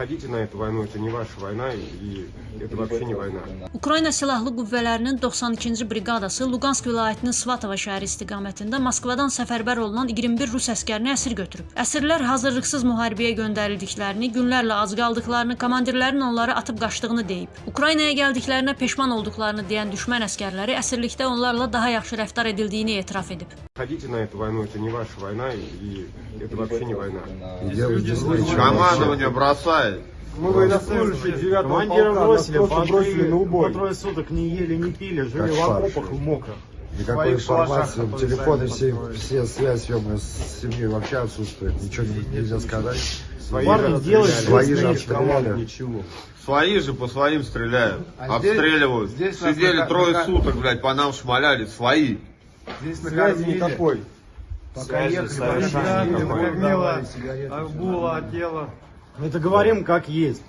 ходите на эту войну, это не ваша война и это вообще не война. Ukrayna Silahlı Qüvvələrinin 92-ci briqadası Luqansk vilayətinin Svatova şəhəri istiqamətində Moskvadan səfərbər olunan 21 rus əskərini əsir götürüb. Əsirlər hazırlıqsız müharibəyə göndərildiklərini, günlərlə ac qaldıqlarını, komandirlərin onları atıb qaçdığını deyib. Ukraynaya gəldiklərinə peşman olduqlarını deyən düşmən əskərləri əsirlikdə onlarla daha yaxşı rəftar edildiyini etiraf edib. Ходите на эту войну, это не ваша война и это вообще не война. И делать здесь нечего. Командование бросает. Мы военнослужащие 9 Командира бросили, бросили на по убой. трое суток не ели, не пили, жили Как в окопах в мокрых. Никакой информации, телефоны все, все связь съемная с семьей вообще отсутствует. Ничего не- нельзя сказать. Свои Парни же делают. Свои же обстреляли. Ничего. Свои же по своим стреляют. А здесь- обстреливают. здесь нас Сидели на- трое на- суток, блядь, по нам шмаляли. Свои. Здесь Связи никакой. Пока ехали, совершенно пока никакой. Арбула, тело. Мы это говорим как есть.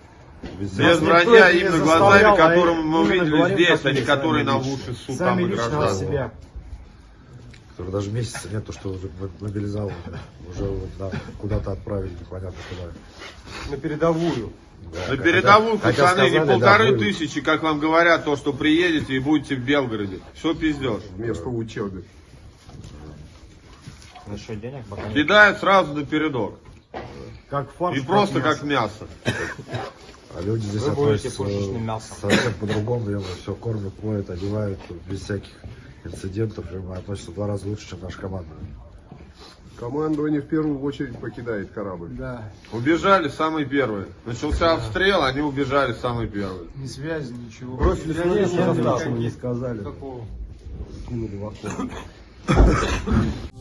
Без вранья не именно глазами, а которым мы увидели говорим, здесь, а не которые нам лично. уши ссут там и себя. Которые даже месяца нет, то, что уже мобилизовали. Уже вот, да, куда-то отправили, непонятно куда. На передовую. Да, На передовую, хотя пацаны, не сказали, да, полторы были. тысячи, как вам говорят, то, что приедете и будете в Белгороде. Все пиздешь. Вместо учебы. Насчет денег пока нет. Кидают сразу на передок. Как фарш. И просто мясо. как мясо. А люди здесь Вы будете относятся пушечным мясом. совсем по-другому. Я все кормят, моют, одевают, без всяких инцидентов. И относятся в два раза лучше, чем наша команда. Командование в первую очередь покидает корабль. Да, Убежали самые первые. Начался обстрел, они убежали самые первые. ни связи, ничего. Бросили состав. ничего не сказали. Такого. Кинули в окно.